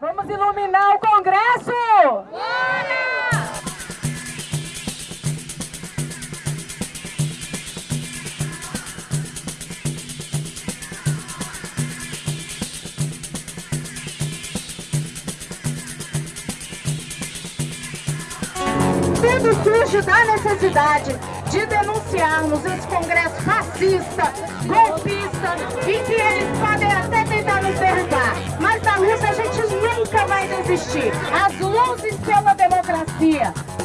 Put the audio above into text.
Vamos iluminar o Congresso! Bora! Tudo surge da necessidade de denunciarmos esse Congresso racista, golpista, e que eles podem Mas na luta a gente nunca vai desistir. As luzes pela democracia.